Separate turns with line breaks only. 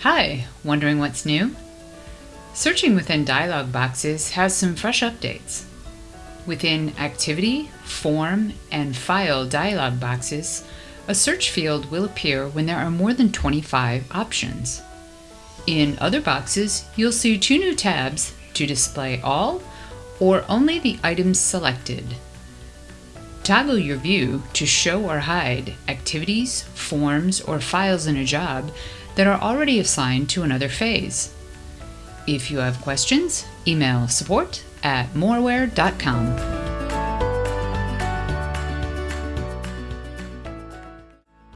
Hi, wondering what's new? Searching within dialog boxes has some fresh updates. Within Activity, Form, and File dialog boxes, a search field will appear when there are more than 25 options. In other boxes, you'll see two new tabs to display all or only the items selected. Toggle your view to show or hide activities, forms, or files in a job that are already assigned to another phase. If you have questions, email support at moraware.com.